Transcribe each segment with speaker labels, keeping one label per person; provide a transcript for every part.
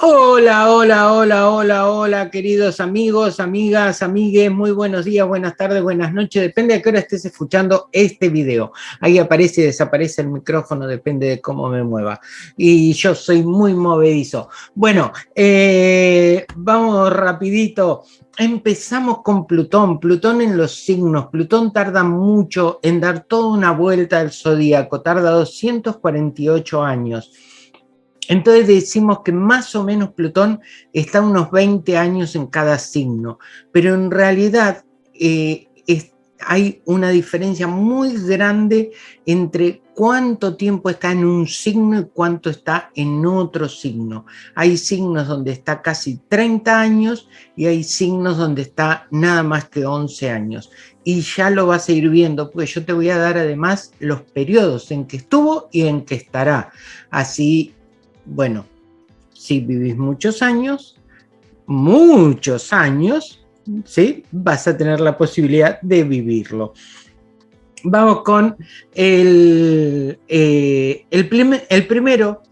Speaker 1: Hola, hola, hola, hola, hola, queridos amigos, amigas, amigues, muy buenos días, buenas tardes, buenas noches, depende de qué hora estés escuchando este video. Ahí aparece y desaparece el micrófono, depende de cómo me mueva. Y yo soy muy movedizo. Bueno, eh, vamos rapidito. Empezamos con Plutón, Plutón en los signos. Plutón tarda mucho en dar toda una vuelta al zodíaco, tarda 248 años. Entonces decimos que más o menos Plutón está unos 20 años en cada signo, pero en realidad eh, hay una diferencia muy grande entre cuánto tiempo está en un signo y cuánto está en otro signo. Hay signos donde está casi 30 años y hay signos donde está nada más que 11 años. Y ya lo vas a ir viendo, porque yo te voy a dar además los periodos en que estuvo y en que estará. Así bueno, si vivís muchos años, muchos años, ¿sí? vas a tener la posibilidad de vivirlo. Vamos con el, eh, el, primero,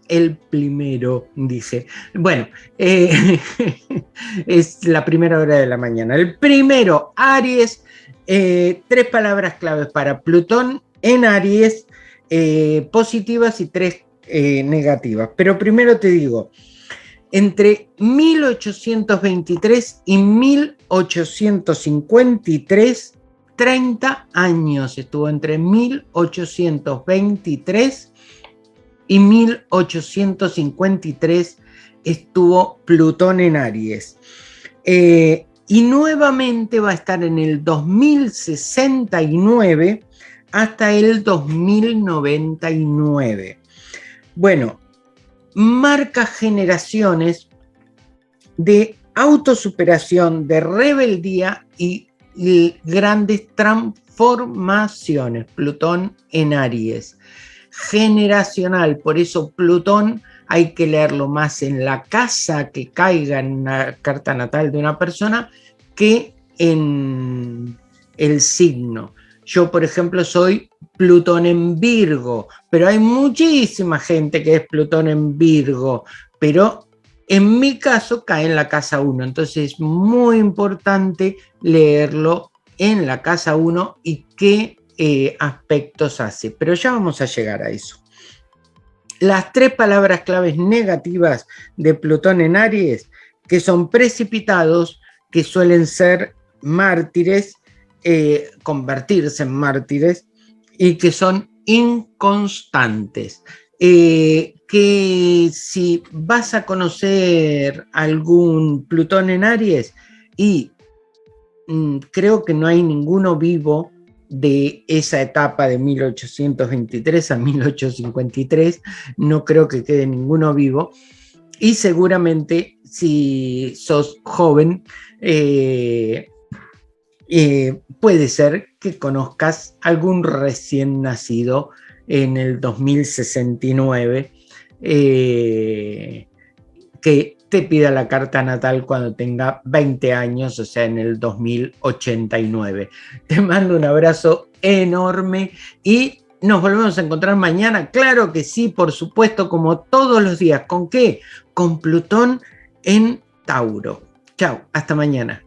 Speaker 1: el primero, dice. Bueno, eh, es la primera hora de la mañana. El primero, Aries, eh, tres palabras claves para Plutón en Aries, positivas y tres eh, negativas. Pero primero te digo, entre 1823 y 1853, 30 años estuvo entre 1823 y 1853 estuvo Plutón en Aries. Eh, y nuevamente va a estar en el 2069 hasta el 2099. Bueno, marca generaciones de autosuperación, de rebeldía y, grandes transformaciones. Plutón en Aries. Generacional, por eso Plutón hay que leerlo más en la casa que caiga en una carta natal de una persona que en el signo. Yo, por ejemplo, soy Plutón en Virgo, pero hay muchísima gente que es Plutón en Virgo, pero en mi caso cae en la casa 1, entonces es muy importante leerlo en la casa 1 y qué eh, aspectos hace, pero ya vamos a llegar a eso. Las tres palabras claves negativas de Plutón en Aries, que son precipitados, que suelen ser mártires, eh, convertirse en mártires y que son inconstantes. Eh, que si vas a conocer algún Plutón en Aries y mm, creo que no hay ninguno vivo de esa etapa de 1823 a 1853, no creo que quede ninguno vivo, y seguramente si sos joven, eh, eh, puede ser que conozcas algún recién nacido en el 2069 eh, que te pida la carta natal cuando tenga 20 años, o sea, en el 2089. Te mando un abrazo enorme y nos volvemos a encontrar mañana. Claro que sí, por supuesto, como todos los días. ¿Con qué? Con Plutón en Tauro. Chao, hasta mañana.